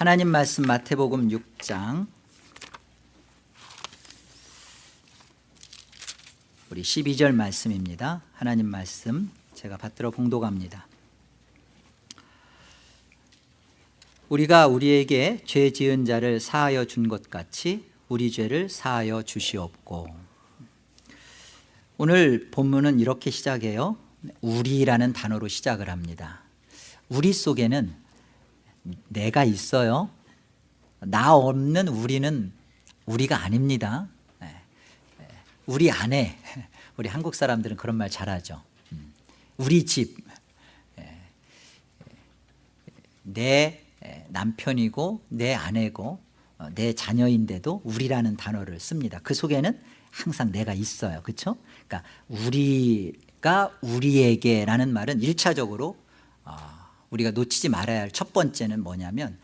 하나님 말씀 마태복음 6장. 우리 12절 말씀입니다. 하나님 말씀 제가 받들어 봉독합니다. 우리가 우리에게 죄 지은 자를 사하여 준 것 같이 우리 죄를 사하여 주시옵고. 오늘 본문은 이렇게 시작해요. 우리라는 단어로 시작을 합니다. 우리 속에는 내가 있어요. 나 없는 우리는 우리가 아닙니다. 네. 우리 안에 우리 한국 사람들은 그런 말 잘하죠. 음. 우리 집. 내 남편이고 내 아내고 어, 내 자녀인데도 우리라는 단어를 씁니다. 그 속에는 항상 내가 있어요. 그렇죠? 그러니까 우리가 우리에게라는 말은 일차적으로 우리가 놓치지 말아야 할 첫 번째는 뭐냐면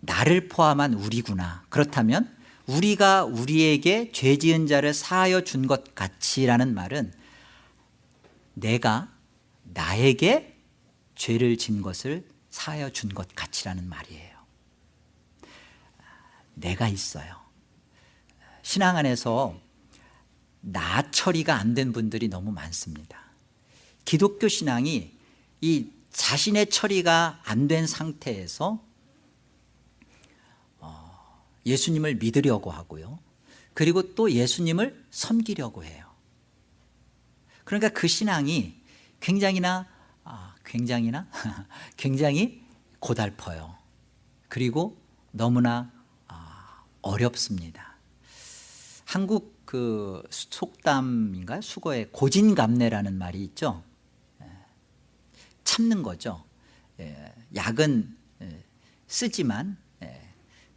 나를 포함한 우리구나. 그렇다면 우리가 우리에게 죄 지은 자를 사하여 준 것 같이라는 말은 내가 나에게 죄를 진 것을 사하여 준 것 같이라는 말이에요. 내가 있어요. 신앙 안에서 나 처리가 안 된 분들이 너무 많습니다. 기독교 신앙이 이 자신의 처리가 안 된 상태에서 어, 예수님을 믿으려고 하고요. 그리고 또 예수님을 섬기려고 해요. 그러니까 그 신앙이 굉장히나 아, 굉장히나? 굉장히 고달퍼요. 그리고 너무나 아, 어렵습니다. 한국 그 속담인가? 수거에 고진감래라는 말이 있죠 참는 거죠. 예, 약은 예, 쓰지만 예,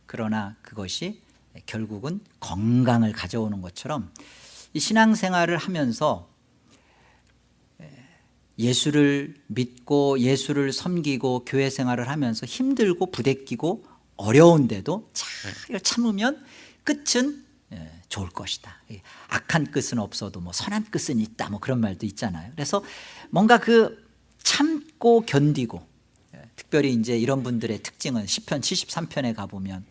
그러나 그것이 결국은 건강을 가져오는 것처럼 신앙생활을 하면서 예수를 믿고 예수를 섬기고 교회 생활을 하면서 힘들고 부대끼고 어려운데도 잘 참으면 끝은 좋을 것이다. 악한 끝은 없어도 뭐 선한 끝은 있다. 뭐 그런 말도 있잖아요. 그래서 뭔가 그 참 고 견디고 예, 특별히 이제 이런 분들의 특징은 10편 73편에 가보면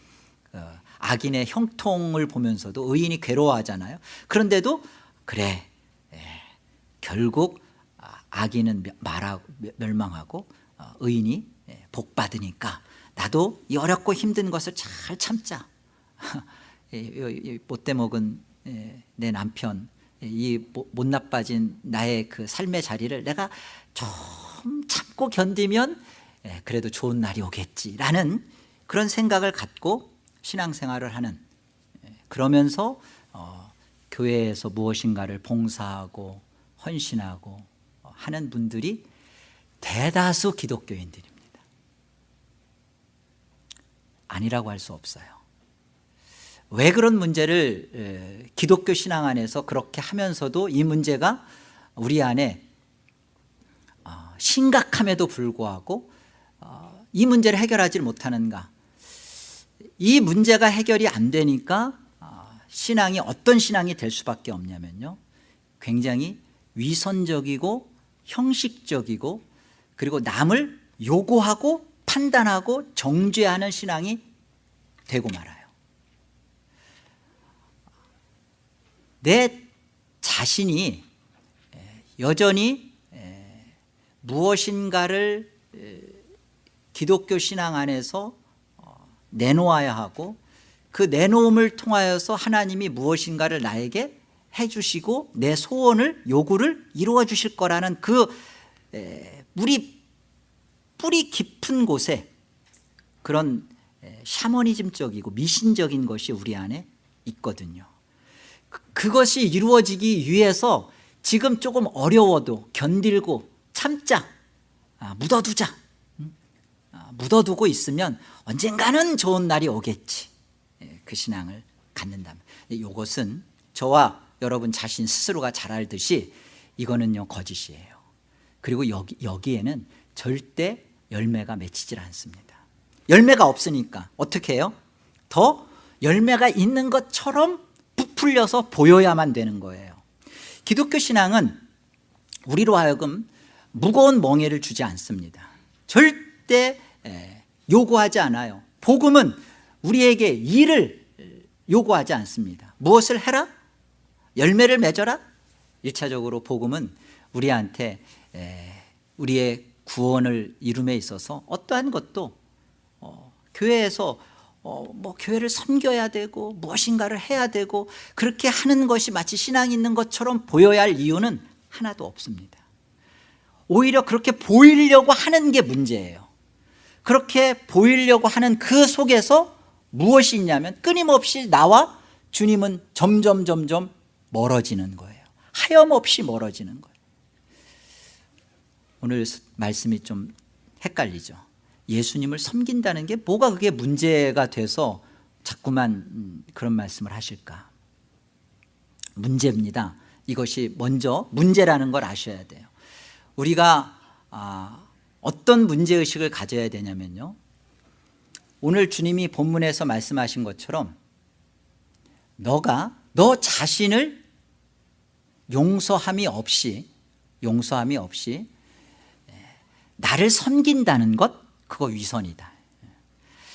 어, 악인의 형통을 보면서도 의인이 괴로워하잖아요 그런데도 그래 예, 결국 아, 악인은 말하고 멸망하고 어, 의인이 예, 복받으니까 나도 이 어렵고 힘든 것을 잘 참자 못돼 먹은 내 남편 이 못 나빠진 나의 그 삶의 자리를 내가 좀 참고 견디면 예, 그래도 좋은 날이 오겠지라는 그런 생각을 갖고 신앙생활을 하는 예, 그러면서 어, 교회에서 무엇인가를 봉사하고 헌신하고 어, 하는 분들이 대다수 기독교인들입니다. 아니라고 할 수 없어요 왜 그런 문제를 예, 기독교 신앙 안에서 그렇게 하면서도 이 문제가 우리 안에 심각함에도 불구하고 어, 이 문제를 해결하지 못하는가? 이 문제가 해결이 안 되니까 어, 신앙이 어떤 신앙이 될 수밖에 없냐면요. 굉장히 위선적이고 형식적이고 그리고 남을 요구하고 판단하고 정죄하는 신앙이 되고 말아요 내 자신이 여전히 무엇인가를 기독교 신앙 안에서 어, 내놓아야 하고 그 내놓음을 통하여서 하나님이 무엇인가를 나에게 해주시고 내 소원을 요구를 이루어 주실 거라는 그 뿌리 뿌리 깊은 곳에 그런 샤머니즘적이고 미신적인 것이 우리 안에 있거든요 그, 그것이 이루어지기 위해서 지금 조금 어려워도 견딜고 참자. 아, 묻어두자. 아, 묻어두고 있으면 언젠가는 좋은 날이 오겠지. 예, 그 신앙을 갖는다면. 이것은 저와 여러분 자신 스스로가 잘 알듯이 이거는요 거짓이에요. 그리고 여기, 여기에는 절대 열매가 맺히질 않습니다. 열매가 없으니까 어떻게 해요? 더 열매가 있는 것처럼 부풀려서 보여야만 되는 거예요 기독교 신앙은 우리로 하여금 무거운 멍해를 주지 않습니다 절대 요구하지 않아요 복음은 우리에게 일을 요구하지 않습니다 무엇을 해라? 열매를 맺어라? 1차적으로 복음은 우리한테 우리의 구원을 이룸에 있어서 어떠한 것도 어, 교회에서 어, 뭐 교회를 섬겨야 되고 무엇인가를 해야 되고 그렇게 하는 것이 마치 신앙이 있는 것처럼 보여야 할 이유는 하나도 없습니다. 오히려 그렇게 보이려고 하는 게 문제예요. 그렇게 보이려고 하는 그 속에서 무엇이 있냐면 끊임없이 나와 주님은 점점 점점 멀어지는 거예요. 하염없이 멀어지는 거예요. 오늘 말씀이 좀 헷갈리죠 예수님을 섬긴다는 게 뭐가 그게 문제가 돼서 자꾸만 음, 그런 말씀을 하실까? 문제입니다. 이것이 먼저 문제라는 걸 아셔야 돼요. 우리가 아, 어떤 문제의식을 가져야 되냐면요. 오늘 주님이 본문에서 말씀하신 것처럼 너가 너 자신을 용서함이 없이 용서함이 없이 나를 섬긴다는 것 그거 위선이다.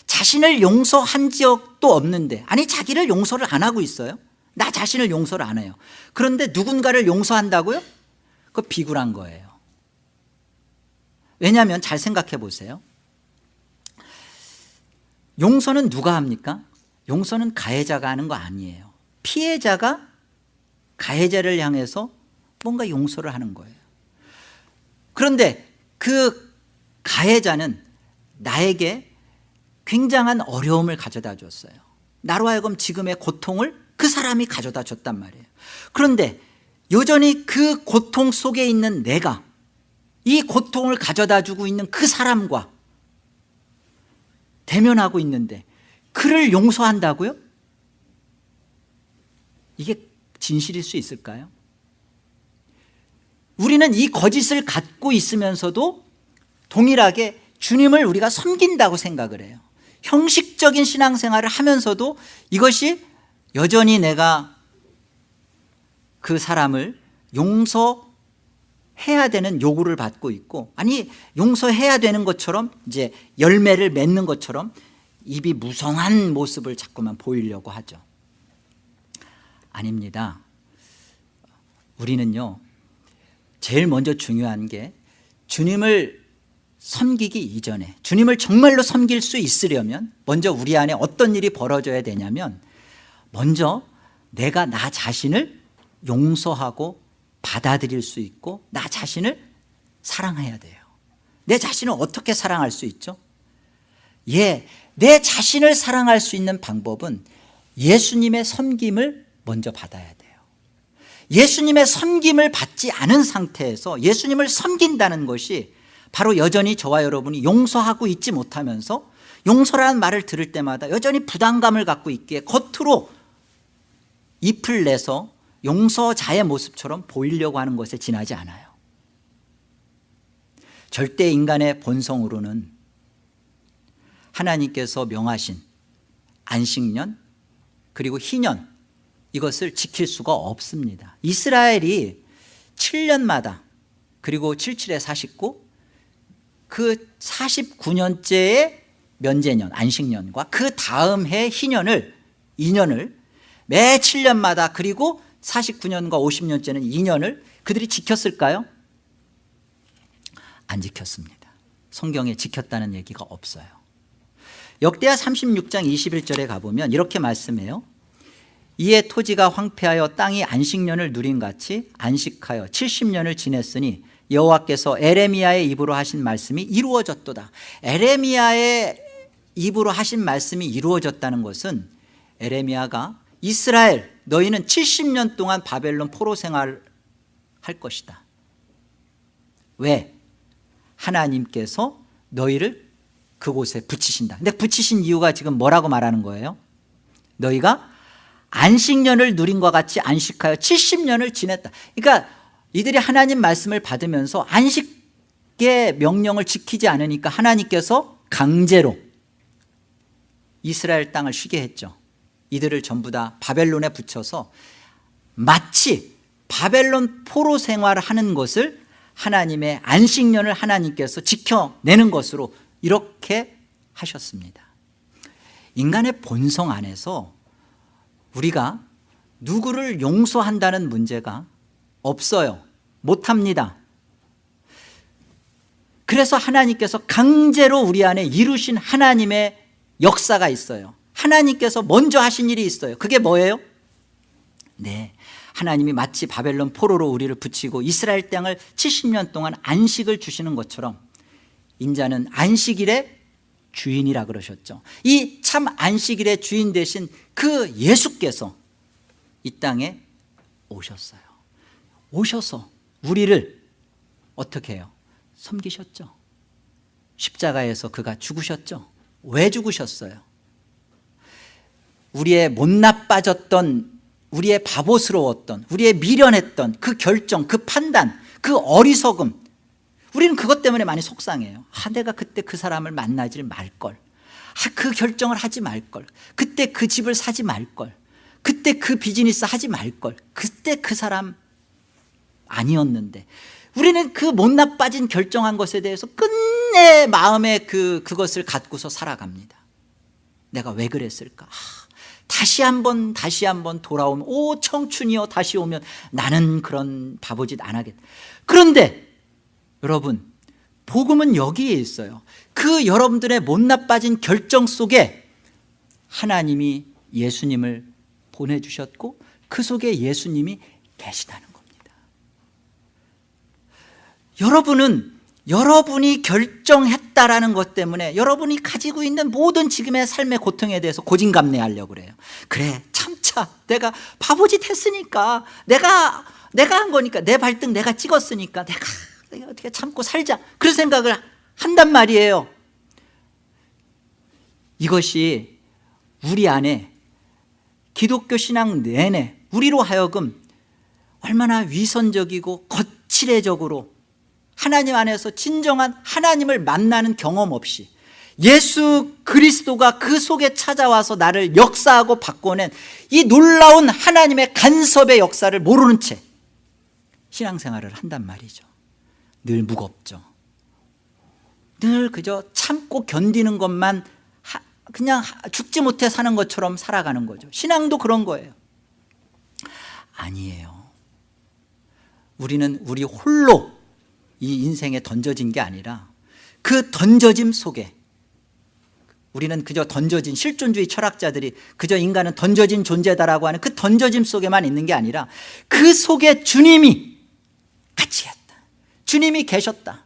자신을 용서한 적도 없는데 아니 자기를 용서를 안 하고 있어요? 나 자신을 용서를 안 해요. 그런데 누군가를 용서한다고요? 그거 비굴한 거예요. 왜냐하면 잘 생각해 보세요. 용서는 누가 합니까? 용서는 가해자가 하는 거 아니에요. 피해자가 가해자를 향해서 뭔가 용서를 하는 거예요. 그런데 그 가해자는 나에게 굉장한 어려움을 가져다 줬어요 나로 하여금 지금의 고통을 그 사람이 가져다 줬단 말이에요 그런데 여전히 그 고통 속에 있는 내가 이 고통을 가져다 주고 있는 그 사람과 대면하고 있는데 그를 용서한다고요? 이게 진실일 수 있을까요? 우리는 이 거짓을 갖고 있으면서도 동일하게 주님을 우리가 섬긴다고 생각을 해요. 형식적인 신앙생활을 하면서도 이것이 여전히 내가 그 사람을 용서해야 되는 요구를 받고 있고 아니 용서해야 되는 것처럼 이제 열매를 맺는 것처럼 입이 무성한 모습을 자꾸만 보이려고 하죠. 아닙니다. 우리는요 제일 먼저 중요한 게 주님을 섬기기 이전에 주님을 정말로 섬길 수 있으려면 먼저 우리 안에 어떤 일이 벌어져야 되냐면 먼저 내가 나 자신을 용서하고 받아들일 수 있고 나 자신을 사랑해야 돼요 내 자신을 어떻게 사랑할 수 있죠? 예, 내 자신을 사랑할 수 있는 방법은 예수님의 섬김을 먼저 받아야 돼요 예수님의 섬김을 받지 않은 상태에서 예수님을 섬긴다는 것이 바로 여전히 저와 여러분이 용서하고 있지 못하면서 용서라는 말을 들을 때마다 여전히 부담감을 갖고 있기에 겉으로 잎을 내서 용서자의 모습처럼 보이려고 하는 것에 지나지 않아요. 절대 인간의 본성으로는 하나님께서 명하신 안식년 그리고 희년 이것을 지킬 수가 없습니다. 이스라엘이 7년마다 그리고 77에 49, 그 49년째의 면제년 안식년과 그 다음 해 희년을 2년을 매 7년마다 그리고 49년과 50년째는 2년을 그들이 지켰을까요? 안 지켰습니다. 성경에 지켰다는 얘기가 없어요. 역대하 36장 21절에 가보면 이렇게 말씀해요. 이에 토지가 황폐하여 땅이 안식년을 누린 같이 안식하여 70년을 지냈으니 여호와께서 에레미야의 입으로 하신 말씀이 이루어졌도다 에레미야의 입으로 하신 말씀이 이루어졌다는 것은 에레미야가 이스라엘 너희는 70년 동안 바벨론 포로 생활을 할 것이다 왜? 하나님께서 너희를 그곳에 붙이신다 근데 붙이신 이유가 지금 뭐라고 말하는 거예요? 너희가 안식년을 누린 것 같이 안식하여 70년을 지냈다 그러니까 이들이 하나님 말씀을 받으면서 안식의 명령을 지키지 않으니까 하나님께서 강제로 이스라엘 땅을 쉬게 했죠. 이들을 전부 다 바벨론에 붙여서 마치 바벨론 포로 생활을 하는 것을 하나님의 안식년을 하나님께서 지켜내는 것으로 이렇게 하셨습니다. 인간의 본성 안에서 우리가 누구를 용서한다는 문제가 없어요. 못합니다. 그래서 하나님께서 강제로 우리 안에 이루신 하나님의 역사가 있어요. 하나님께서 먼저 하신 일이 있어요. 그게 뭐예요? 네, 하나님이 마치 바벨론 포로로 우리를 붙이고 이스라엘 땅을 70년 동안 안식을 주시는 것처럼 인자는 안식일의 주인이라 그러셨죠. 이 참 안식일의 주인 되신 그 예수께서 이 땅에 오셨어요 오셔서 우리를 어떻게 해요? 섬기셨죠? 십자가에서 그가 죽으셨죠? 왜 죽으셨어요? 우리의 못 나 빠졌던 우리의 바보스러웠던 우리의 미련했던 그 결정 그 판단 그 어리석음 우리는 그것 때문에 많이 속상해요. 아 내가 그때 그 사람을 만나지 말걸. 아, 그 결정을 하지 말걸. 그때 그 집을 사지 말걸. 그때 그 비즈니스 하지 말걸. 그때 그 사람 아니었는데 우리는 그 못나 빠진 결정한 것에 대해서 끝내 마음에 그, 그것을 갖고서 살아갑니다. 내가 왜 그랬을까? 아, 다시 한번 다시 한번 돌아오면 오 청춘이여 다시 오면 나는 그런 바보짓 안 하겠다 그런데 여러분 복음은 여기에 있어요. 그 여러분들의 못나 빠진 결정 속에 하나님이 예수님을 보내주셨고 그 속에 예수님이 계시다는 여러분은 여러분이 결정했다라는 것 때문에 여러분이 가지고 있는 모든 지금의 삶의 고통에 대해서 고진감래하려고 그래요. 그래 참자. 내가 바보짓 했으니까. 내가 내가 한 거니까. 내 발등 내가 찍었으니까. 내가, 내가 어떻게 참고 살자. 그런 생각을 한단 말이에요. 이것이 우리 안에 기독교 신앙 내내 우리로 하여금 얼마나 위선적이고 거칠애적으로 하나님 안에서 진정한 하나님을 만나는 경험 없이 예수 그리스도가 그 속에 찾아와서 나를 역사하고 바꿔낸 이 놀라운 하나님의 간섭의 역사를 모르는 채 신앙생활을 한단 말이죠. 늘 무겁죠. 늘 그저 참고 견디는 것만 그냥 죽지 못해 사는 것처럼 살아가는 거죠. 신앙도 그런 거예요. 아니에요. 우리는 우리 홀로 이 인생에 던져진 게 아니라 그 던져짐 속에 우리는 그저 던져진 실존주의 철학자들이 그저 인간은 던져진 존재다라고 하는 그 던져짐 속에만 있는 게 아니라 그 속에 주님이 같이 했다. 주님이 계셨다.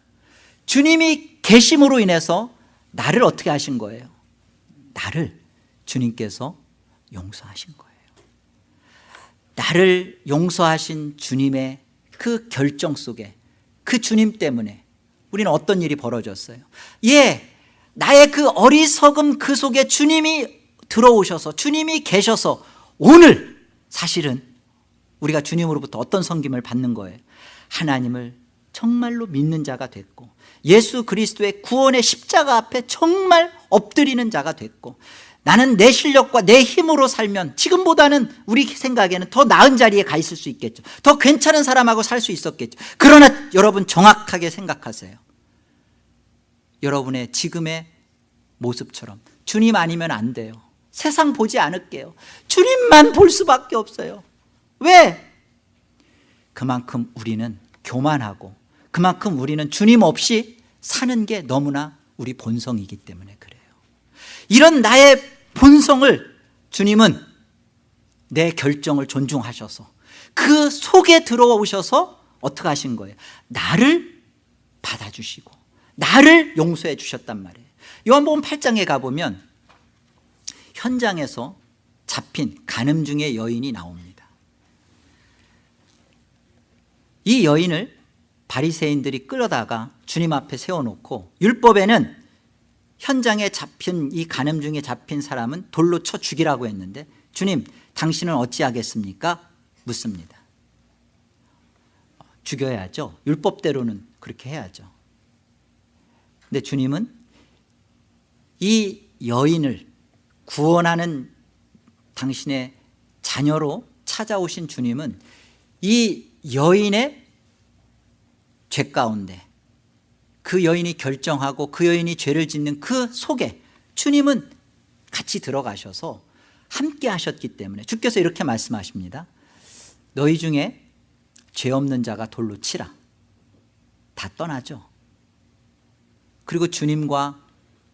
주님이 계심으로 인해서 나를 어떻게 하신 거예요? 나를 주님께서 용서하신 거예요. 나를 용서하신 주님의 그 결정 속에 그 주님 때문에 우리는 어떤 일이 벌어졌어요? 예, 나의 그 어리석음 그 속에 주님이 들어오셔서 주님이 계셔서 오늘 사실은 우리가 주님으로부터 어떤 섬김을 받는 거예요? 하나님을 정말로 믿는 자가 됐고 예수 그리스도의 구원의 십자가 앞에 정말 엎드리는 자가 됐고 나는 내 실력과 내 힘으로 살면 지금보다는 우리 생각에는 더 나은 자리에 가 있을 수 있겠죠. 더 괜찮은 사람하고 살 수 있었겠죠. 그러나 여러분 정확하게 생각하세요. 여러분의 지금의 모습처럼 주님 아니면 안 돼요. 세상 보지 않을게요. 주님만 볼 수밖에 없어요. 왜? 그만큼 우리는 교만하고 그만큼 우리는 주님 없이 사는 게 너무나 우리 본성이기 때문에 그래요. 이런 나의 본성을 주님은 내 결정을 존중하셔서 그 속에 들어오셔서 어떻게 하신 거예요? 나를 받아주시고 나를 용서해 주셨단 말이에요 요한복음 8장에 가보면 현장에서 잡힌 간음 중의 여인이 나옵니다 이 여인을 바리새인들이 끌어다가 주님 앞에 세워놓고 율법에는 현장에 잡힌 이 간음 중에 잡힌 사람은 돌로 쳐 죽이라고 했는데 주님 당신은 어찌하겠습니까? 묻습니다. 죽여야죠. 율법대로는 그렇게 해야죠. 근데 주님은 이 여인을 구원하는 당신의 자녀로 찾아오신 주님은 이 여인의 죄 가운데 그 여인이 결정하고 그 여인이 죄를 짓는 그 속에 주님은 같이 들어가셔서 함께 하셨기 때문에 주께서 이렇게 말씀하십니다. 너희 중에 죄 없는 자가 돌로 치라. 다 떠나죠. 그리고 주님과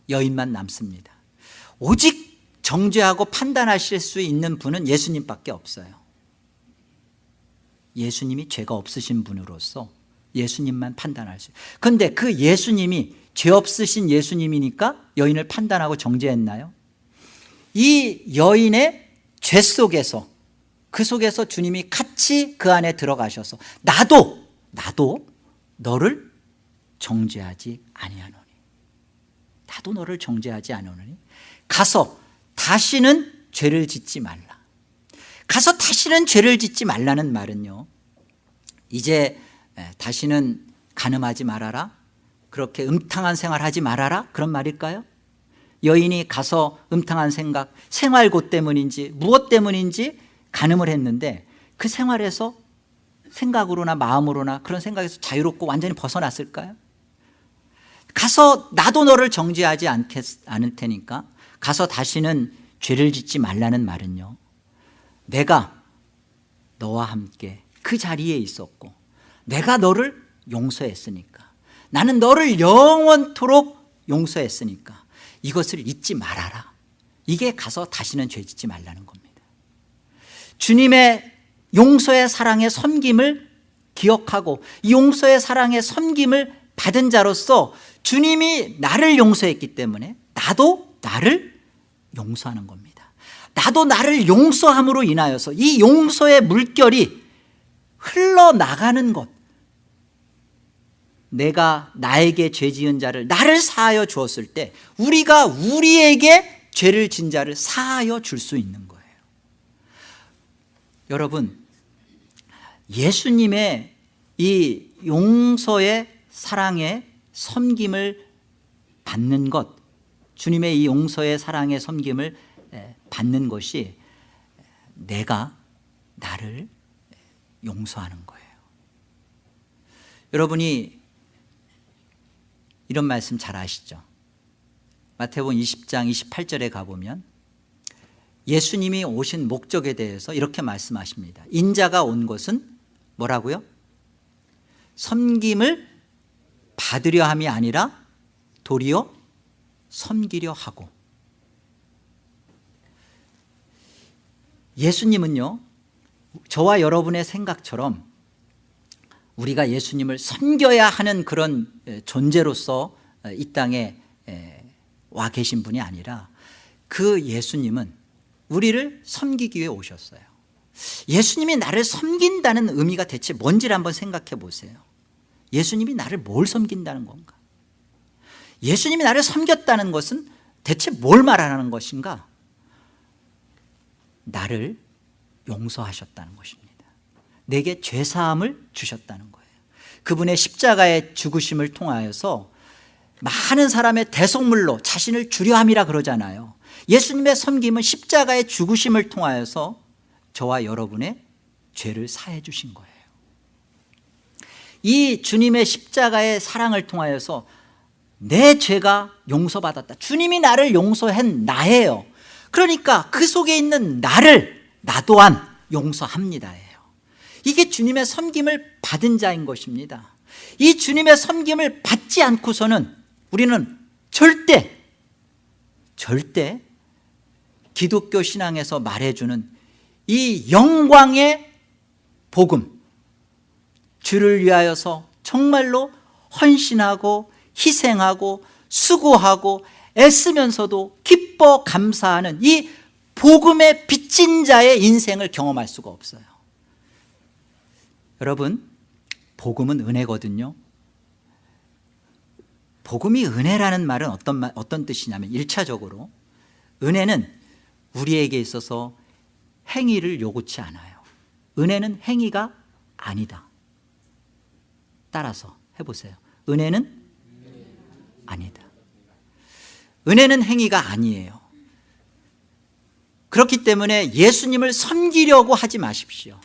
여인만 남습니다. 오직 정죄하고 판단하실 수 있는 분은 예수님밖에 없어요. 예수님이 죄가 없으신 분으로서 예수님만 판단할 수 그런데 그 예수님이 죄 없으신 예수님이니까 여인을 판단하고 정죄했나요? 이 여인의 죄 속에서 그 속에서 주님이 같이 그 안에 들어가셔서 나도 나도 너를 정죄하지 아니하노니. 나도 너를 정죄하지 않으니. 가서 다시는 죄를 짓지 말라. 가서 다시는 죄를 짓지 말라는 말은요 이제 다시는 간음하지 말아라 그렇게 음탕한 생활하지 말아라 그런 말일까요? 여인이 가서 음탕한 생각 생활고 때문인지 무엇 때문인지 간음을 했는데 그 생활에서 생각으로나 마음으로나 그런 생각에서 자유롭고 완전히 벗어났을까요? 가서 나도 너를 정죄하지 않겠, 않을 테니까 가서 다시는 죄를 짓지 말라는 말은요 내가 너와 함께 그 자리에 있었고 내가 너를 용서했으니까. 나는 너를 영원토록 용서했으니까. 이것을 잊지 말아라. 이게 가서 다시는 죄 짓지 말라는 겁니다. 주님의 용서의 사랑의 섬김을 기억하고 용서의 사랑의 섬김을 받은 자로서 주님이 나를 용서했기 때문에 나도 나를 용서하는 겁니다. 나도 나를 용서함으로 인하여서 이 용서의 물결이 흘러나가는 것. 내가 나에게 죄 지은 자를 나를 사하여 주었을 때 우리가 우리에게 죄를 진 자를 사하여 줄 수 있는 거예요. 여러분 예수님의 이 용서의 사랑의 섬김을 받는 것 주님의 이 용서의 사랑의 섬김을 받는 것이 내가 나를 용서하는 거예요. 여러분이 이런 말씀 잘 아시죠? 마태복음 20장 28절에 가보면 예수님이 오신 목적에 대해서 이렇게 말씀하십니다. 인자가 온 것은 뭐라고요? 섬김을 받으려 함이 아니라 도리어 섬기려 하고. 예수님은요 저와 여러분의 생각처럼 우리가 예수님을 섬겨야 하는 그런 존재로서 이 땅에 와 계신 분이 아니라 그 예수님은 우리를 섬기기 위해 오셨어요. 예수님이 나를 섬긴다는 의미가 대체 뭔지를 한번 생각해 보세요. 예수님이 나를 뭘 섬긴다는 건가? 예수님이 나를 섬겼다는 것은 대체 뭘 말하는 것인가? 나를 용서하셨다는 것입니다. 내게 죄사함을 주셨다는 거예요. 그분의 십자가의 죽으심을 통하여서 많은 사람의 대속물로 자신을 주려함이라 그러잖아요. 예수님의 섬김은 십자가의 죽으심을 통하여서 저와 여러분의 죄를 사해 주신 거예요. 이 주님의 십자가의 사랑을 통하여서 내 죄가 용서받았다. 주님이 나를 용서한 나예요. 그러니까 그 속에 있는 나를 나 또한 용서합니다 이게 주님의 섬김을 받은 자인 것입니다. 이 주님의 섬김을 받지 않고서는 우리는 절대 절대 기독교 신앙에서 말해주는 이 영광의 복음 주를 위하여서 정말로 헌신하고 희생하고 수고하고 애쓰면서도 기뻐 감사하는 이 복음의 빚진 자의 인생을 경험할 수가 없어요. 여러분 복음은 은혜거든요. 복음이 은혜라는 말은 어떤, 말, 어떤 뜻이냐면 1차적으로 은혜는 우리에게 있어서 행위를 요구치 않아요. 은혜는 행위가 아니다. 따라서 해보세요. 은혜는 아니다. 은혜는 행위가 아니에요 그렇기 때문에 예수님을 섬기려고 하지 마십시오.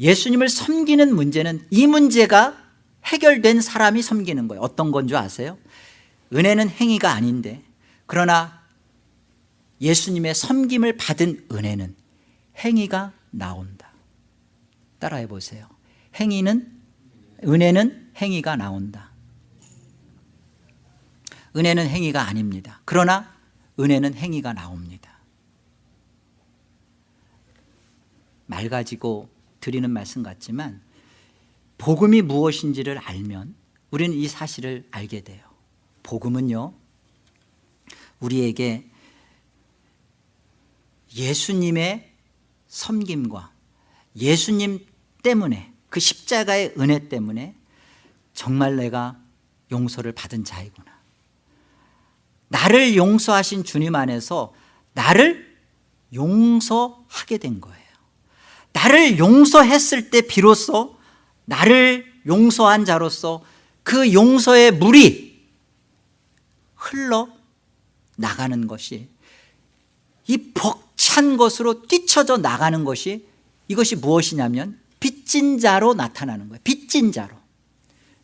예수님을 섬기는 문제는 이 문제가 해결된 사람이 섬기는 거예요. 어떤 건 줄 아세요? 은혜는 행위가 아닌데. 그러나 예수님의 섬김을 받은 은혜는 행위가 나온다. 따라해 보세요. 행위는 은혜는 행위가 나온다 은혜는 행위가 아닙니다. 그러나 은혜는 행위가 나옵니다. 말 가지고 드리는 말씀 같지만 복음이 무엇인지를 알면 우리는 이 사실을 알게 돼요. 복음은요 우리에게 예수님의 섬김과 예수님 때문에 그 십자가의 은혜 때문에 정말 내가 용서를 받은 자이구나 나를 용서하신 주님 안에서 나를 용서하게 된 거예요. 나를 용서했을 때 비로소 나를 용서한 자로서 그 용서의 물이 흘러 나가는 것이 이 벅찬 것으로 뛰쳐져 나가는 것이 이것이 무엇이냐면 빚진 자로 나타나는 거예요. 빚진 자로.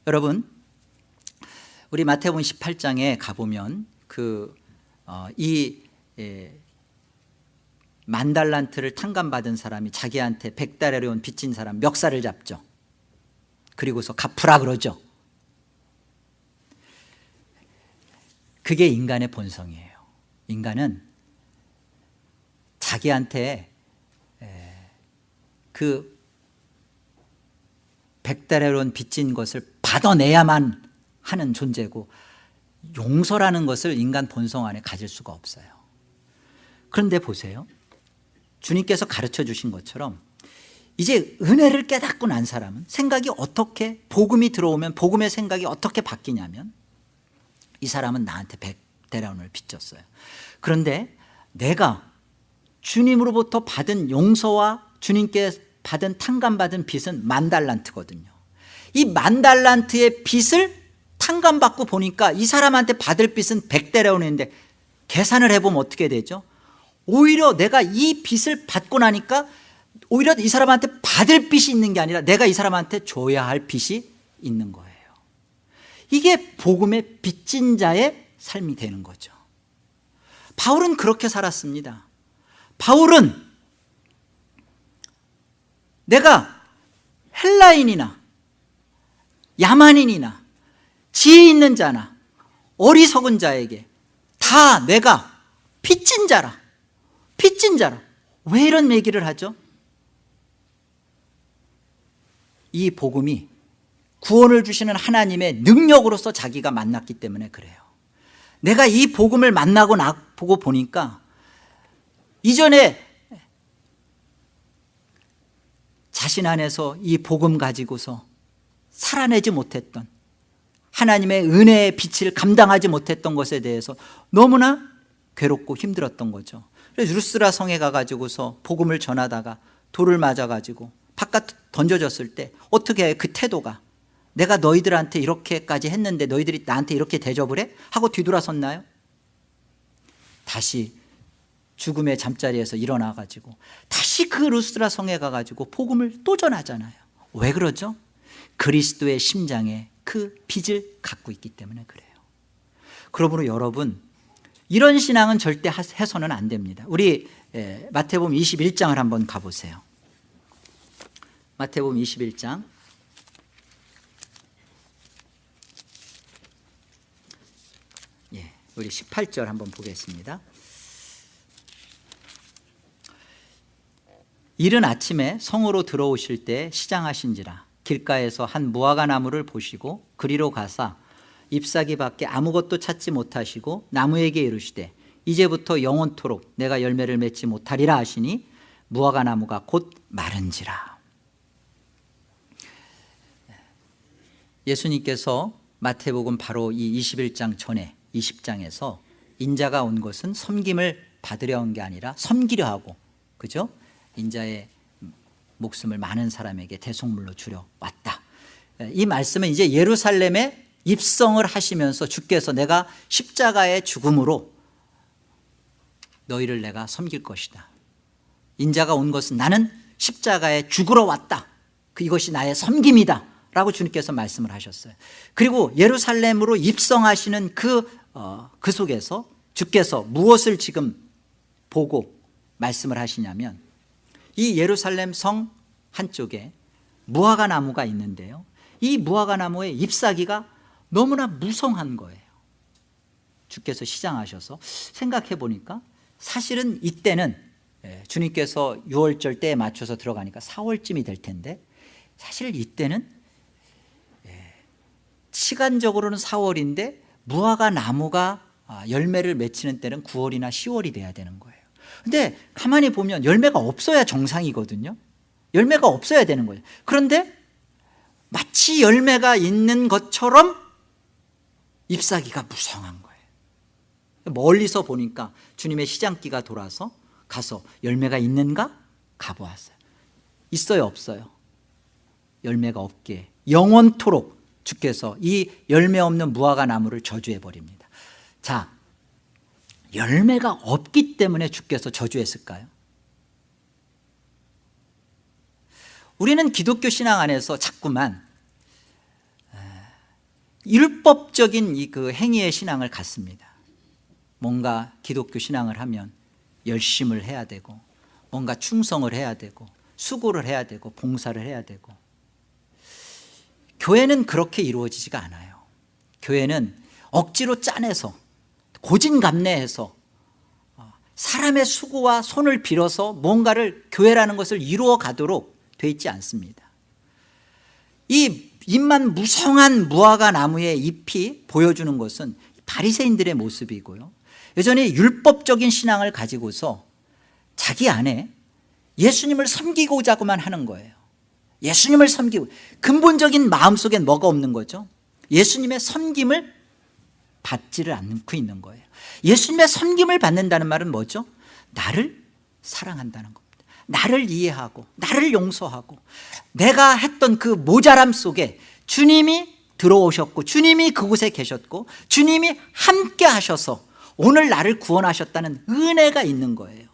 여러분 우리 마태복음 18장에 가보면 그이 예, 만달란트를 탕감받은 사람이 자기한테 백달러를 온 빚진 사람 멱살을 잡죠. 그리고서 갚으라 그러죠. 그게 인간의 본성이에요. 인간은 자기한테 그 백달러를 온 빚진 것을 받아내야만 하는 존재고 용서라는 것을 인간 본성 안에 가질 수가 없어요. 그런데 보세요. 주님께서 가르쳐 주신 것처럼 이제 은혜를 깨닫고 난 사람은 생각이 어떻게 복음이 들어오면 복음의 생각이 어떻게 바뀌냐면 이 사람은 나한테 백대라운을 빚졌어요. 그런데 내가 주님으로부터 받은 용서와 주님께 받은 탕감받은 빚은 만달란트거든요. 이 만달란트의 빚을 탕감받고 보니까 이 사람한테 받을 빚은 백대라운인데 계산을 해보면 어떻게 되죠? 오히려 내가 이 빚을 받고 나니까 오히려 이 사람한테 받을 빚이 있는 게 아니라 내가 이 사람한테 줘야 할 빚이 있는 거예요. 이게 복음의 빚진 자의 삶이 되는 거죠. 바울은 그렇게 살았습니다. 바울은 내가 헬라인이나 야만인이나 지혜 있는 자나 어리석은 자에게 다 내가 빚진 자라. 빚진 자라. 왜 이런 얘기를 하죠? 이 복음이 구원을 주시는 하나님의 능력으로서 자기가 만났기 때문에 그래요. 내가 이 복음을 만나고 나, 보고 보니까 이전에 자신 안에서 이 복음 가지고서 살아내지 못했던 하나님의 은혜의 빛을 감당하지 못했던 것에 대해서 너무나 괴롭고 힘들었던 거죠 그래서 루스라 성에 가가지고서 복음을 전하다가 돌을 맞아가지고 바깥 던져졌을 때 어떻게 그 태도가 내가 너희들한테 이렇게까지 했는데 너희들이 나한테 이렇게 대접을 해? 하고 뒤돌아섰나요? 다시 죽음의 잠자리에서 일어나가지고 다시 그 루스라 성에 가가지고 복음을 또 전하잖아요 왜 그러죠? 그리스도의 심장에 그 빚을 갖고 있기 때문에 그래요. 그러므로 여러분 이런 신앙은 절대 해서는 안 됩니다. 우리 마태복음 21장을 한번 가보세요. 마태복음 21장. 예, 우리 18절 한번 보겠습니다. 이른 아침에 성으로 들어오실 때 시장하신지라 길가에서 한 무화과 나무를 보시고 그리로 가사 잎사귀 밖에 아무것도 찾지 못하시고 나무에게 이르시되 이제부터 영원토록 내가 열매를 맺지 못하리라 하시니 무화과 나무가 곧 마른지라 예수님께서 마태복음 바로 이 21장 전에 20장에서 인자가 온 것은 섬김을 받으려 온 게 아니라 섬기려 하고 그죠? 인자의 목숨을 많은 사람에게 대속물로 주려 왔다. 이 말씀은 이제 예루살렘에 입성을 하시면서 주께서 내가 십자가의 죽음으로 너희를 내가 섬길 것이다. 인자가 온 것은 나는 십자가에 죽으러 왔다. 그 이것이 나의 섬김이다. 라고 주님께서 말씀을 하셨어요. 그리고 예루살렘으로 입성하시는 그, 어, 그 속에서 주께서 무엇을 지금 보고 말씀을 하시냐면 이 예루살렘 성 한쪽에 무화과 나무가 있는데요. 이 무화과 나무의 잎사귀가 너무나 무성한 거예요. 주께서 시장하셔서 생각해 보니까 사실은 이때는 예, 주님께서 6월절 때에 맞춰서 들어가니까 4월쯤이 될 텐데 사실 이때는 예, 시간적으로는 4월인데 무화과 나무가 아, 열매를 맺히는 때는 9월이나 10월이 돼야 되는 거예요 근데 가만히 보면 열매가 없어야 정상이거든요 열매가 없어야 되는 거예요 그런데 마치 열매가 있는 것처럼 잎사귀가 무성한 거예요 멀리서 보니까 주님의 시장기가 돌아서 가서 열매가 있는가? 가보았어요 있어요 없어요? 열매가 없게 영원토록 주께서 이 열매 없는 무화과 나무를 저주해 버립니다 자 열매가 없기 때문에 주께서 저주했을까요? 우리는 기독교 신앙 안에서 자꾸만 율법적인 이 그 행위의 신앙을 갖습니다. 뭔가 기독교 신앙을 하면 열심을 해야 되고 뭔가 충성을 해야 되고 수고를 해야 되고 봉사를 해야 되고. 교회는 그렇게 이루어지지가 않아요. 교회는 억지로 짜내서 고진감래해서 어, 사람의 수고와 손을 빌어서 뭔가를 교회라는 것을 이루어 가도록 돼 있지 않습니다. 이 잎만 무성한 무화과 나무의 잎이 보여주는 것은 바리새인들의 모습이고요. 여전히 율법적인 신앙을 가지고서 자기 안에 예수님을 섬기고자고만 하는 거예요. 예수님을 섬기고 근본적인 마음속엔 뭐가 없는 거죠? 예수님의 섬김을 받지를 않고 있는 거예요. 예수님의 섬김을 받는다는 말은 뭐죠? 나를 사랑한다는 겁니다. 나를 이해하고 나를 용서하고 내가 했던 그 모자람 속에 주님이 들어오셨고 주님이 그곳에 계셨고 주님이 함께 하셔서 오늘 나를 구원하셨다는 은혜가 있는 거예요.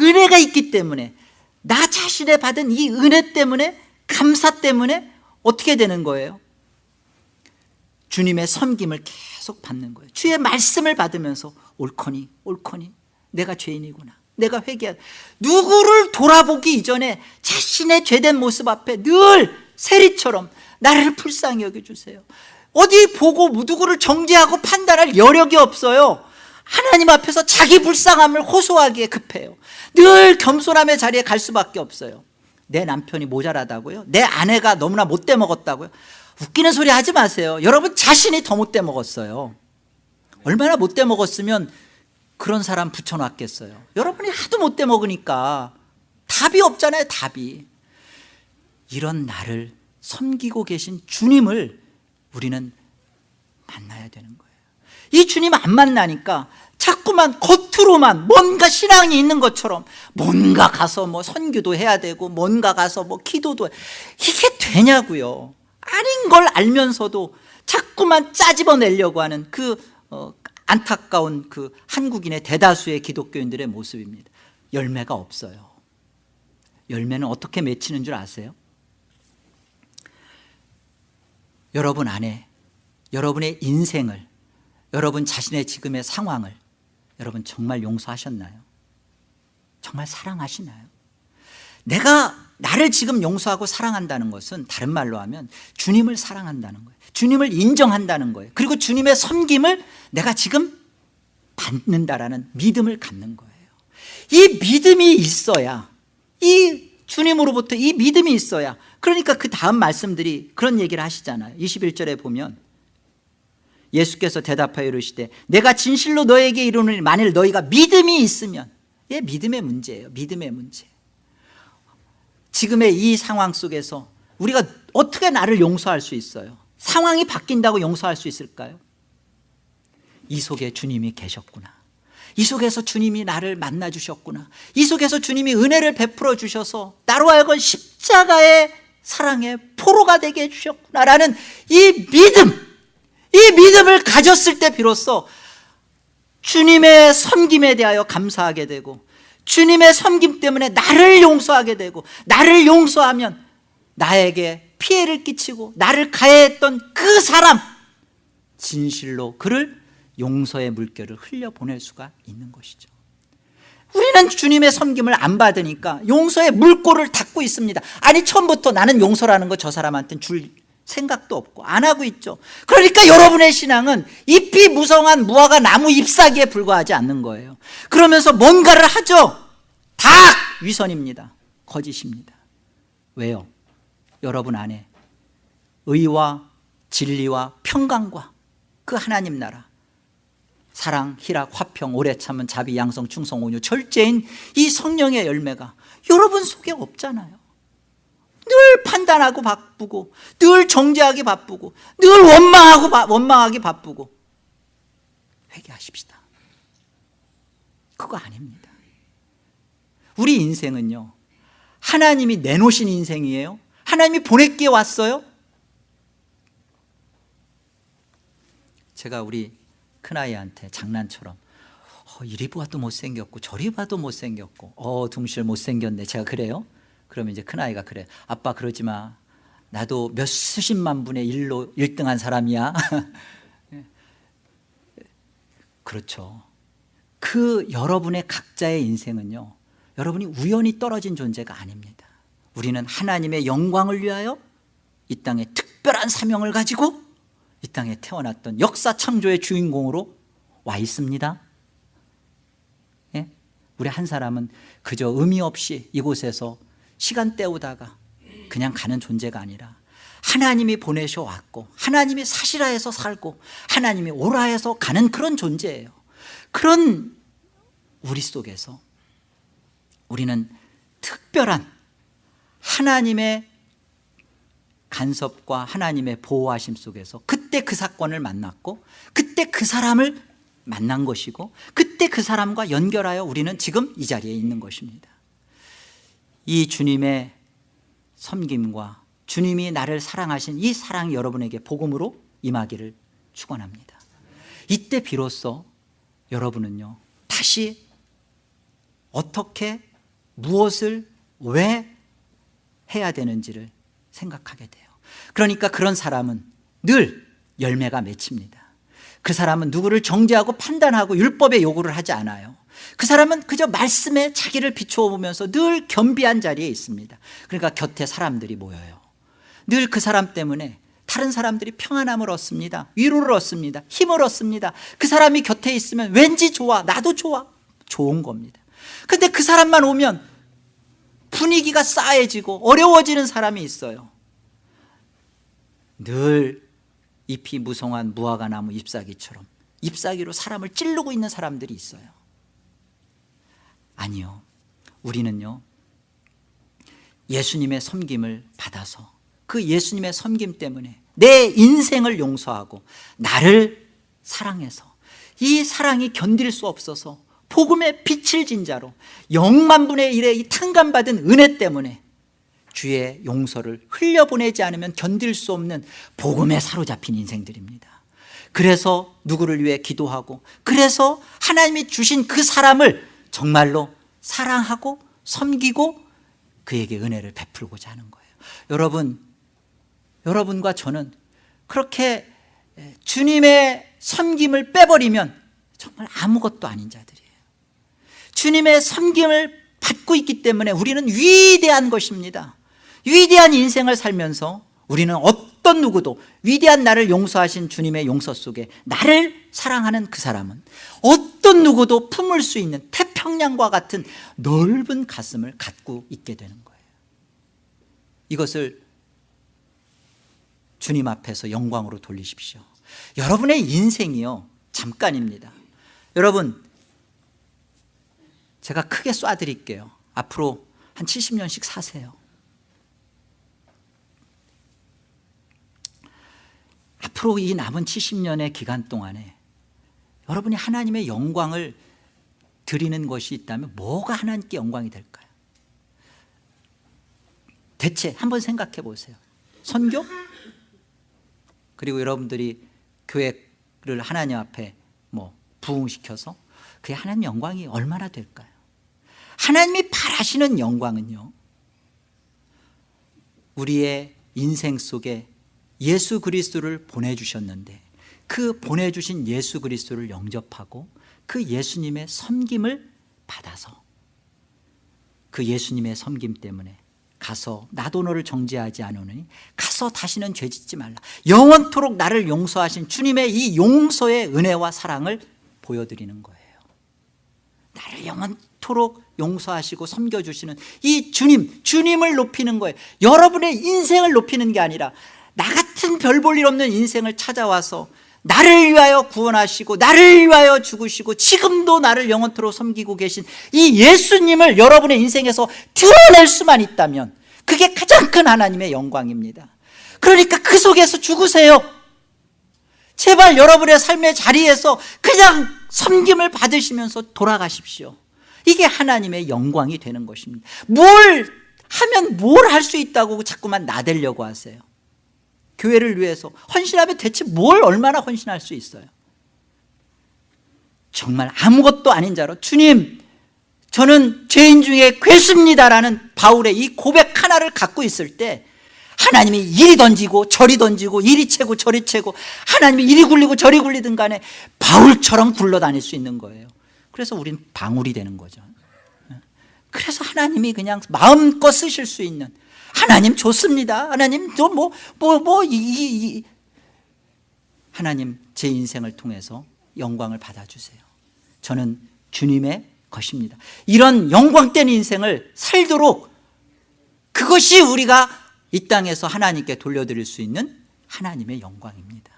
은혜가 있기 때문에 나 자신에 받은 이 은혜 때문에 감사 때문에 어떻게 되는 거예요? 주님의 섬김을 계속 받는 거예요. 주의 말씀을 받으면서 옳거니 옳거니 내가 죄인이구나. 내가 회개한 누구를 돌아보기 이전에 자신의 죄된 모습 앞에 늘 세리처럼 나를 불쌍히 여겨주세요. 어디 보고 누구를 정죄하고 판단할 여력이 없어요. 하나님 앞에서 자기 불쌍함을 호소하기에 급해요. 늘 겸손함의 자리에 갈 수밖에 없어요. 내 남편이 모자라다고요? 내 아내가 너무나 못돼 먹었다고요? 웃기는 소리 하지 마세요. 여러분 자신이 더 못돼 먹었어요. 얼마나 못돼 먹었으면 그런 사람 붙여놨겠어요. 여러분이 하도 못돼 먹으니까 답이 없잖아요 답이. 이런 나를 섬기고 계신 주님을 우리는 만나야 되는 거예요. 이 주님 안 만나니까 자꾸만 겉으로만 뭔가 신앙이 있는 것처럼 뭔가 가서 뭐 선교도 해야 되고 뭔가 가서 뭐 기도도 이게 되냐고요 아닌 걸 알면서도 자꾸만 짜집어내려고 하는 그 어, 안타까운 그 한국인의 대다수의 기독교인들의 모습입니다 열매가 없어요 열매는 어떻게 맺히는 줄 아세요? 여러분 안에 여러분의 인생을 여러분 자신의 지금의 상황을 여러분 정말 용서하셨나요? 정말 사랑하시나요? 내가 나를 지금 용서하고 사랑한다는 것은 다른 말로 하면 주님을 사랑한다는 거예요. 주님을 인정한다는 거예요. 그리고 주님의 섬김을 내가 지금 받는다라는 믿음을 갖는 거예요. 이 믿음이 있어야 이 주님으로부터 이 믿음이 있어야 그러니까 그 다음 말씀들이 그런 얘기를 하시잖아요. 21절에 보면 예수께서 대답하여 이르시되 내가 진실로 너에게 이르노니 만일 너희가 믿음이 있으면 예, 믿음의 문제예요. 믿음의 문제 지금의 이 상황 속에서 우리가 어떻게 나를 용서할 수 있어요? 상황이 바뀐다고 용서할 수 있을까요? 이 속에 주님이 계셨구나. 이 속에서 주님이 나를 만나 주셨구나. 이 속에서 주님이 은혜를 베풀어 주셔서 나로 하여금 십자가의 사랑의 포로가 되게 해주셨구나라는 이 믿음 이 믿음을 가졌을 때 비로소 주님의 섬김에 대하여 감사하게 되고 주님의 섬김 때문에 나를 용서하게 되고 나를 용서하면 나에게 피해를 끼치고 나를 가해했던 그 사람 진실로 그를 용서의 물결을 흘려보낼 수가 있는 것이죠. 우리는 주님의 섬김을 안 받으니까 용서의 물꼬를 닫고 있습니다. 아니 처음부터 나는 용서라는 거 저 사람한테는 줄 생각도 없고 안 하고 있죠. 그러니까 여러분의 신앙은 잎이 무성한 무화과 나무 잎사귀에 불과하지 않는 거예요. 그러면서 뭔가를 하죠. 다 위선입니다. 거짓입니다. 왜요? 여러분 안에 의와 진리와 평강과 그 하나님 나라 사랑, 희락, 화평, 오래 참은 자비, 양성, 충성, 온유 절제인 이 성령의 열매가 여러분 속에 없잖아요 늘 판단하고 바쁘고 늘 정죄하기 바쁘고 늘 원망하고 바, 원망하기 바쁘고 회개하십시다. 그거 아닙니다. 우리 인생은요 하나님이 내놓으신 인생이에요. 하나님이 보냈기에 왔어요. 제가 우리 큰아이한테 장난처럼 어, 이리 봐도 못생겼고 저리 봐도 못생겼고 어 둥실 못생겼네. 제가 그래요 그러면 이제 큰아이가 그래. 아빠 그러지 마. 나도 몇 수십만 분의 일로 1등한 사람이야. 그렇죠. 그 여러분의 각자의 인생은요 여러분이 우연히 떨어진 존재가 아닙니다. 우리는 하나님의 영광을 위하여 이 땅에 특별한 사명을 가지고 이 땅에 태어났던 역사 창조의 주인공으로 와 있습니다. 예? 우리 한 사람은 그저 의미 없이 이곳에서 시간 때우다가 그냥 가는 존재가 아니라 하나님이 보내셔 왔고 하나님이 사시라 해서 살고 하나님이 오라 해서 가는 그런 존재예요. 그런 우리 속에서 우리는 특별한 하나님의 간섭과 하나님의 보호하심 속에서 그때 그 사건을 만났고 그때 그 사람을 만난 것이고 그때 그 사람과 연결하여 우리는 지금 이 자리에 있는 것입니다 이 주님의 섬김과 주님이 나를 사랑하신 이 사랑이 여러분에게 복음으로 임하기를 축원합니다. 이때 비로소 여러분은요 다시 어떻게 무엇을 왜 해야 되는지를 생각하게 돼요. 그러니까 그런 사람은 늘 열매가 맺힙니다. 그 사람은 누구를 정죄하고 판단하고 율법의 요구를 하지 않아요 그 사람은 그저 말씀에 자기를 비추어 보면서 늘 겸비한 자리에 있습니다. 그러니까 곁에 사람들이 모여요. 늘 그 사람 때문에 다른 사람들이 평안함을 얻습니다. 위로를 얻습니다. 힘을 얻습니다. 그 사람이 곁에 있으면 왠지 좋아 나도 좋아 좋은 겁니다. 근데 그 사람만 오면 분위기가 싸해지고 어려워지는 사람이 있어요. 늘 잎이 무성한 무화과 나무 잎사귀처럼 잎사귀로 사람을 찌르고 있는 사람들이 있어요 아니요. 우리는요 예수님의 섬김을 받아서 그 예수님의 섬김 때문에 내 인생을 용서하고 나를 사랑해서 이 사랑이 견딜 수 없어서 복음의 빛을 진자로 영만 분의 일의 이 탕감받은 은혜 때문에 주의 용서를 흘려보내지 않으면 견딜 수 없는 복음에 사로잡힌 인생들입니다. 그래서 누구를 위해 기도하고 그래서 하나님이 주신 그 사람을 정말로 사랑하고 섬기고 그에게 은혜를 베풀고자 하는 거예요. 여러분 여러분과 저는 그렇게 주님의 섬김을 빼버리면 정말 아무것도 아닌 자들이에요. 주님의 섬김을 받고 있기 때문에 우리는 위대한 것입니다. 위대한 인생을 살면서 우리는 어떤 누구도 위대한 나를 용서하신 주님의 용서 속에 나를 사랑하는 그 사람은 어떤 누구도 품을 수 있는 태평양과 같은 넓은 가슴을 갖고 있게 되는 거예요. 이것을 주님 앞에서 영광으로 돌리십시오. 여러분의 인생이요 잠깐입니다. 여러분 제가 크게 쏴드릴게요. 앞으로 한 70년씩 사세요 앞으로 이 남은 70년의 기간 동안에 여러분이 하나님의 영광을 드리는 것이 있다면 뭐가 하나님께 영광이 될까요? 대체 한번 생각해 보세요 선교? 그리고 여러분들이 교회를 하나님 앞에 뭐 부흥시켜서 그게 하나님 영광이 얼마나 될까요? 하나님이 바라시는 영광은요 우리의 인생 속에 예수 그리스도를 보내주셨는데 그 보내주신 예수 그리스도를 영접하고 그 예수님의 섬김을 받아서 그 예수님의 섬김 때문에 가서 나도 너를 정죄하지 않으니 가서 다시는 죄짓지 말라. 영원토록 나를 용서하신 주님의 이 용서의 은혜와 사랑을 보여드리는 거예요. 나를 영원토록 용서하시고 섬겨주시는 이 주님 주님을 높이는 거예요. 여러분의 인생을 높이는 게 아니라 나 같은 별 볼 일 없는 인생을 찾아와서 나를 위하여 구원하시고 나를 위하여 죽으시고 지금도 나를 영원토록 섬기고 계신 이 예수님을 여러분의 인생에서 드러낼 수만 있다면 그게 가장 큰 하나님의 영광입니다. 그러니까 그 속에서 죽으세요. 제발 여러분의 삶의 자리에서 그냥 섬김을 받으시면서 돌아가십시오. 이게 하나님의 영광이 되는 것입니다. 뭘 하면 뭘 할 수 있다고 자꾸만 나대려고 하세요 교회를 위해서 헌신하면 대체 뭘 얼마나 헌신할 수 있어요? 정말 아무것도 아닌 자로 주님 저는 죄인 중에 괴수입니다라는 바울의 이 고백 하나를 갖고 있을 때 하나님이 이리 던지고 저리 던지고 이리 채고 저리 채고 하나님이 이리 굴리고 저리 굴리든 간에 바울처럼 굴러다닐 수 있는 거예요. 그래서 우린 방울이 되는 거죠. 그래서 하나님이 그냥 마음껏 쓰실 수 있는 하나님 좋습니다. 하나님 저뭐뭐뭐 이, 이, 이. 하나님 제 인생을 통해서 영광을 받아주세요. 저는 주님의 것입니다. 이런 영광된 인생을 살도록 그것이 우리가 이 땅에서 하나님께 돌려드릴 수 있는 하나님의 영광입니다.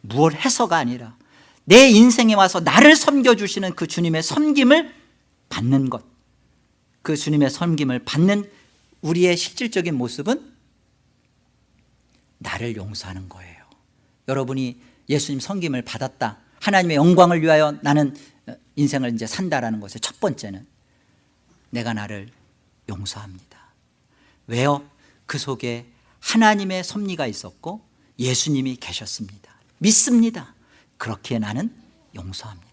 무엇 해서가 아니라 내 인생에 와서 나를 섬겨주시는 그 주님의 섬김을 받는 것 그 주님의 섬김을 받는 우리의 실질적인 모습은 나를 용서하는 거예요. 여러분이 예수님 섬김을 받았다. 하나님의 영광을 위하여 나는 인생을 이제 산다라는 것의 첫 번째는 내가 나를 용서합니다. 왜요? 그 속에 하나님의 섭리가 있었고 예수님이 계셨습니다. 믿습니다. 그렇기에 나는 용서합니다.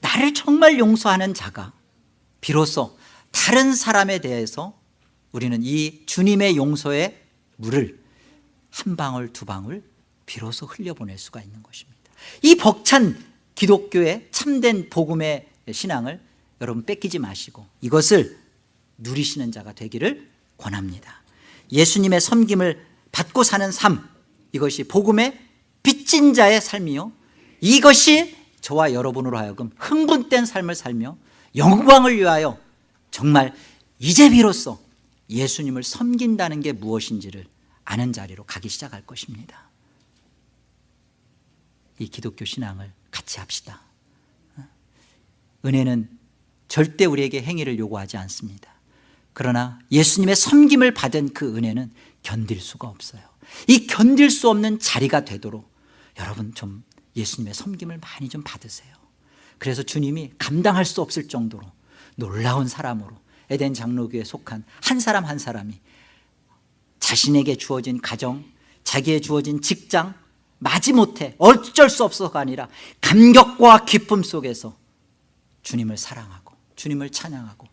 나를 정말 용서하는 자가 비로소 다른 사람에 대해서 우리는 이 주님의 용서의 물을 한 방울 두 방울 비로소 흘려보낼 수가 있는 것입니다. 이 벅찬 기독교의 참된 복음의 신앙을 여러분 뺏기지 마시고 이것을 누리시는 자가 되기를 권합니다. 예수님의 섬김을 받고 사는 삶 이것이 복음의 빚진 자의 삶이요. 이것이 저와 여러분으로 하여금 흥분된 삶을 살며 영광을 위하여 정말 이제 비로소 예수님을 섬긴다는 게 무엇인지를 아는 자리로 가기 시작할 것입니다. 이 기독교 신앙을 같이 합시다. 은혜는 절대 우리에게 행위를 요구하지 않습니다. 그러나 예수님의 섬김을 받은 그 은혜는 견딜 수가 없어요. 이 견딜 수 없는 자리가 되도록 여러분 좀 예수님의 섬김을 많이 좀 받으세요. 그래서 주님이 감당할 수 없을 정도로 놀라운 사람으로 에덴 장로교에 속한 한 사람 한 사람이 자신에게 주어진 가정 자기의 주어진 직장 마지못해 어쩔 수 없어가 아니라 감격과 기쁨 속에서 주님을 사랑하고 주님을 찬양하고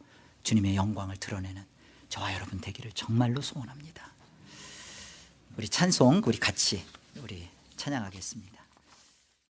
주님의 영광을 드러내는 저와 여러분 되기를 정말로 소원합니다. 우리 찬송 우리 같이 우리 찬양하겠습니다